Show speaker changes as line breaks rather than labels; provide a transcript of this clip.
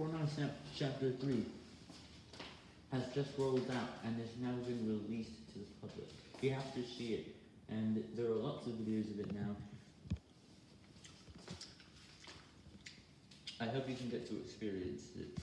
Fortnite Chapter 3 has just rolled out and is now been released to the public. You have to see it, and there are lots of videos of it now. I hope you can get to experience it.